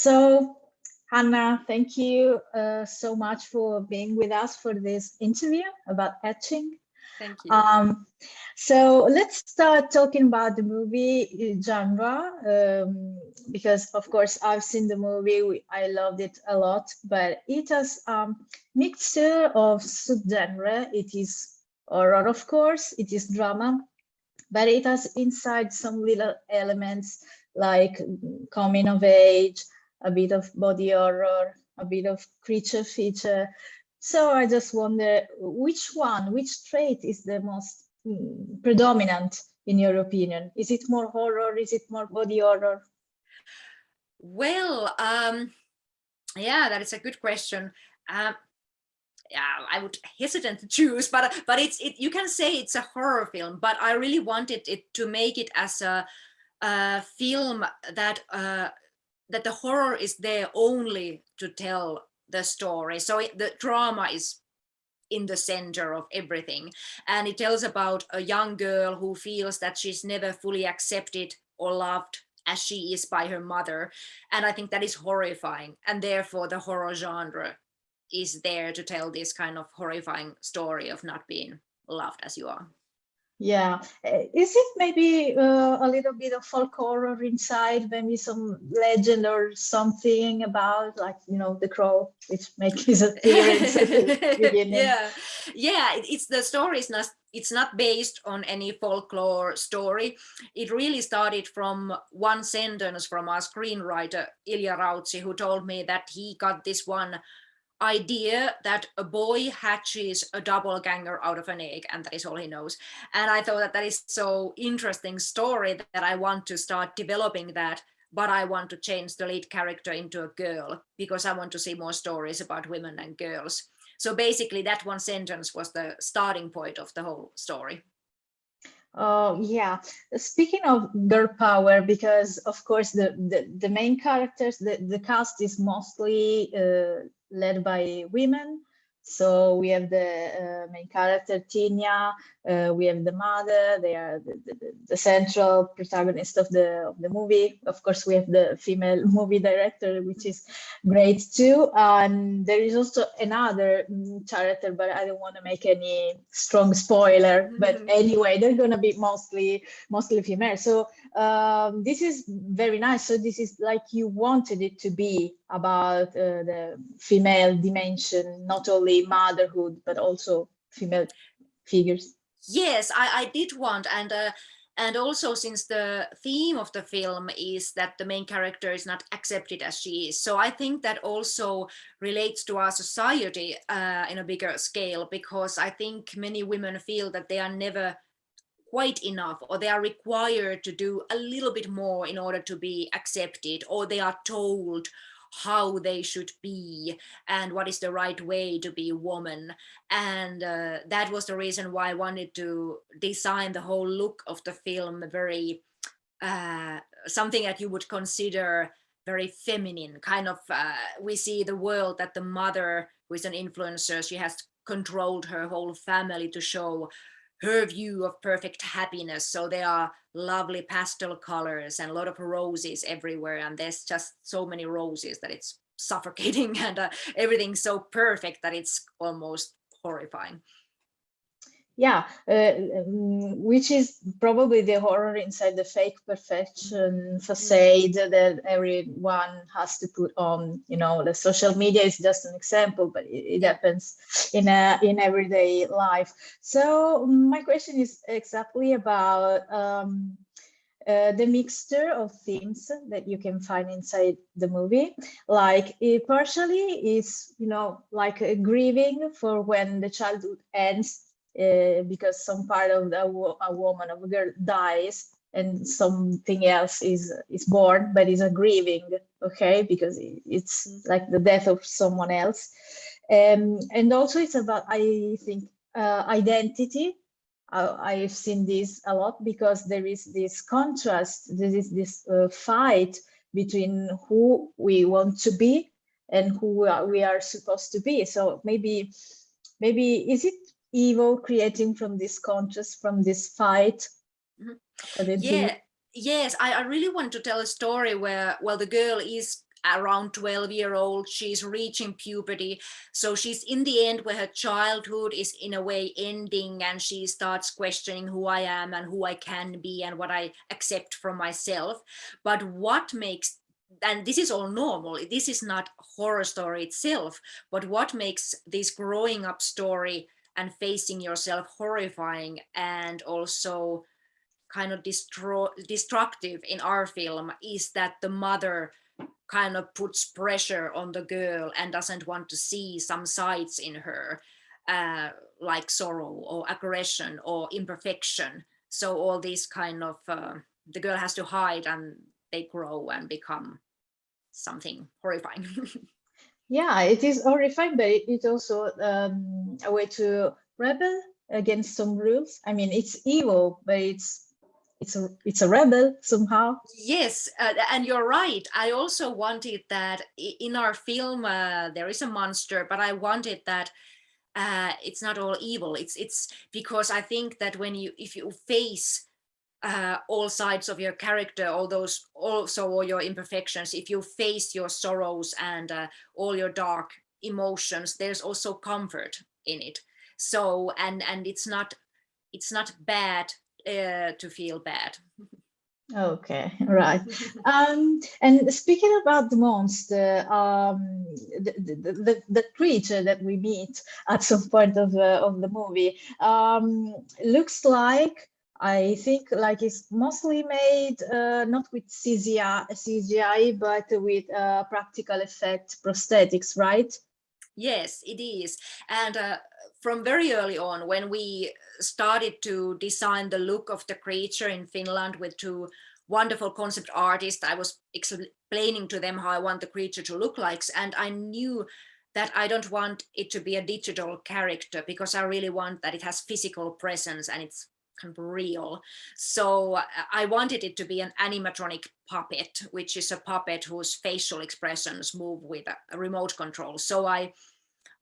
So Hanna, thank you uh, so much for being with us for this interview about Hatching. Thank you. Um, so let's start talking about the movie genre, um, because of course I've seen the movie, I loved it a lot, but it has um, mixture of subgenre. It is horror, of course, it is drama, but it has inside some little elements like coming of age, a bit of body horror, a bit of creature feature. So I just wonder which one, which trait is the most mm, predominant in your opinion? Is it more horror? Is it more body horror? Well, um, yeah, that is a good question. Um, yeah, I would hesitant to choose, but but it's it. You can say it's a horror film, but I really wanted it to make it as a, a film that uh, that the horror is there only to tell the story. So it, the drama is in the center of everything. And it tells about a young girl who feels that she's never fully accepted or loved as she is by her mother. And I think that is horrifying. And therefore the horror genre is there to tell this kind of horrifying story of not being loved as you are. Yeah, eh, is it maybe uh, a little bit of folk horror inside, maybe some legend or something about like, you know, the crow, which makes his appearance Yeah, yeah, it's the story is not, it's not based on any folklore story. It really started from one sentence from our screenwriter, Ilja Rautsi, who told me that he got this one idea that a boy hatches a doppelganger out of an egg and that is all he knows. And i thought that that is so interesting story that i want to start developing that but i want to change the lead character into a girl because i want to see more stories about women and girls. So basically that one sentence was the starting point of the whole story. Oh, yeah. Speaking of girl power, because of course the, the, the main characters, the, the cast is mostly uh, led by women. So we have the uh, main character, Tinja, uh, we have the mother, they are the, the, the, central protagonist of the, of the movie. Of course, we have the female movie director, which is great too. And there is also another mm, character, but I don't want to make any strong spoiler. But mm-hmm. anyway, they're going to be mostly, mostly female. So um, this is very nice. So this is like you wanted it to be about uh, the female dimension, not only motherhood, but also female figures. Yes, I, I did want, and uh, and also since the theme of the film is that the main character is not accepted as she is. So I think that also relates to our society uh, in a bigger scale, because I think many women feel that they are never quite enough or they are required to do a little bit more in order to be accepted or they are told how they should be and what is the right way to be a woman. And uh, that was the reason why I wanted to design the whole look of the film very uh, something that you would consider very feminine kind of uh, we see the world that the mother who is an influencer she has controlled her whole family to show her view of perfect happiness. So there are lovely pastel colors and a lot of roses everywhere. And there's just so many roses that it's suffocating and uh, everything's so perfect that it's almost horrifying yeah uh, um, which is probably the horror inside the fake perfection facade that everyone has to put on you know the social media is just an example but it, it happens in a in everyday life. So my question is exactly about um, uh, the mixture of themes that you can find inside the movie. Like partially is you know like a grieving for when the childhood ends uh, because some part of a woman of a girl dies and something else is is born but is a grieving okay? Because it's like the death of someone else. Um, and also it's about i think uh, identity. Uh, i've seen this a lot because there is this contrast there is this uh, fight between who we want to be and who we are, we are supposed to be. So maybe maybe is it evil creating from this contrast, from this fight? Mm -hmm. Yeah, yes, I, I really want to tell a story where, well, the girl is around 12 year old she's reaching puberty so she's in the end where her childhood is in a way ending and she starts questioning who i am and who i can be and what i accept from myself but what makes and this is all normal this is not horror story itself but what makes this growing up story and facing yourself horrifying and also kind of destructive in our film is that the mother kind of puts pressure on the girl and doesn't want to see some sides in her uh, like sorrow or aggression or imperfection. So all these kind of uh, the girl has to hide and they grow and become something horrifying yeah it is horrifying but it's also um, a way to rebel against some rules. I mean it's evil but it's it's a it's a rebel somehow. Yes uh, and you're right. I also wanted that in our film uh, there is a monster but i wanted that uh, it's not all evil. It's it's because i think that when you if you face uh, all sides of your character all those also all your imperfections if you face your sorrows and uh, all your dark emotions there's also comfort in it so and and it's not it's not bad uh, to feel bad. Okay, right. um, and speaking about the monster, um, the, the, the, the, creature that we meet at some point of, uh, of the movie um, looks like, I think, like it's mostly made uh, not with CGI, CGI but with uh, practical effect prosthetics, right? Yes, it is. And uh, from very early on, when we started to design the look of the creature in Finland with two wonderful concept artists, I was explaining to them how I want the creature to look like. And I knew that I don't want it to be a digital character because I really want that it has physical presence and it's kind of real. So uh, I wanted it to be an animatronic puppet, which is a puppet whose facial expressions move with a remote control. So I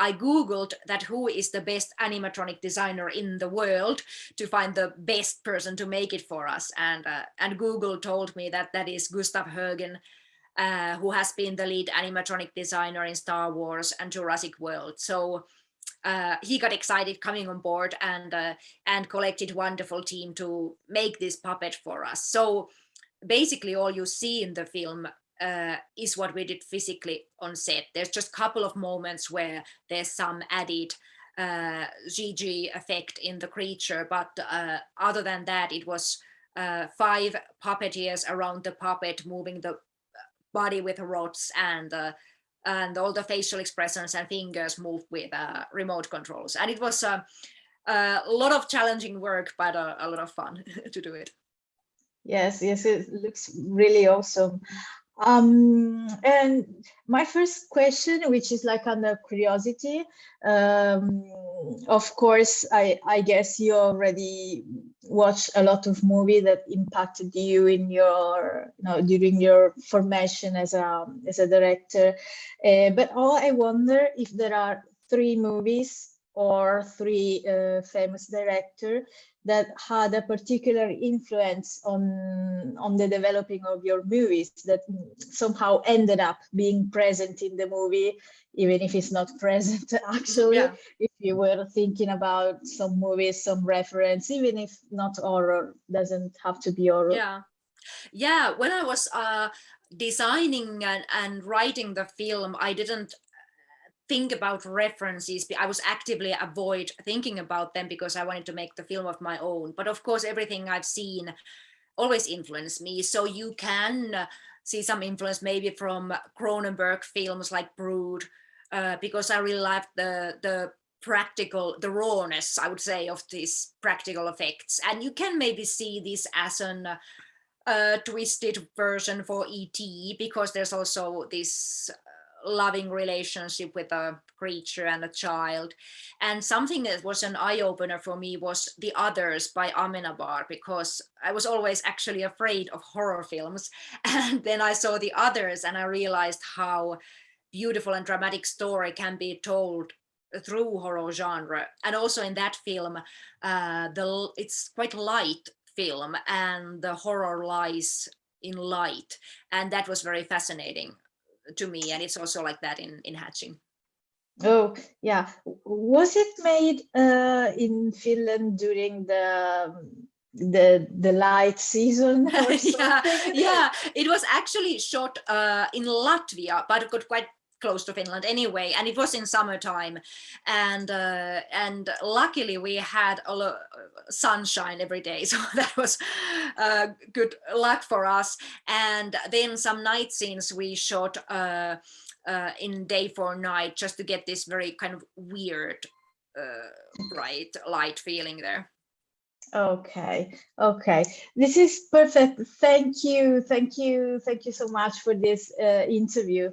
I Googled that who is the best animatronic designer in the world to find the best person to make it for us. And, uh, and Google told me that that is Gustav Hoegen, uh, who has been the lead animatronic designer in Star Wars and Jurassic World. So uh, he got excited coming on board and uh, and collected wonderful team to make this puppet for us. So basically all you see in the film uh, is what we did physically on set. There's just a couple of moments where there's some added uh, CG effect in the creature, but uh, other than that, it was uh, five puppeteers around the puppet moving the body with rods and uh, and all the facial expressions and fingers moved with uh, remote controls. And it was a lot of challenging work, but a, a lot of fun to do it. Yes, yes, it looks really awesome. Um, and my first question, which is like under curiosity, um, of course, I, I guess you already watched a lot of movie that impacted you in your, you know, during your formation as a, as a director. Uh, but all I wonder if there are three movies or three uh, famous director that had a particular influence on on the developing of your movies that somehow ended up being present in the movie even if it's not present actually. Yeah. if you were thinking about some movies some reference even if not horror doesn't have to be horror. Yeah. Yeah when i was uh designing and, and writing the film i didn't think about references. I was actively avoid thinking about them because I wanted to make the film of my own. But of course, everything I've seen always influenced me. So you can see some influence maybe from Cronenberg films like Brood, uh, because I really liked the, the practical, the rawness, I would say, of these practical effects. And you can maybe see this as an uh, twisted version for ET because there's also this loving relationship with a creature and a child. And something that was an eye-opener for me was The Others by Amenabar, because I was always actually afraid of horror films. And then I saw The Others and I realized how beautiful and dramatic story can be told through horror genre. And also in that film, uh, the it's quite light film and the horror lies in light. And that was very fascinating to me and it's also like that in in hatching Oh, yeah. Was it made uh, in Finland during the the the light season? yeah yeah it was actually shot uh, in latvia but it got quite close to finland anyway and it was in summertime and uh, and luckily we had a lo- sunshine every day so that was uh, good luck for us and then some night scenes we shot uh, uh, in day for night just to get this very kind of weird uh, bright light feeling there Okay, okay. This is perfect. Thank you, thank you, thank you so much for this uh, interview.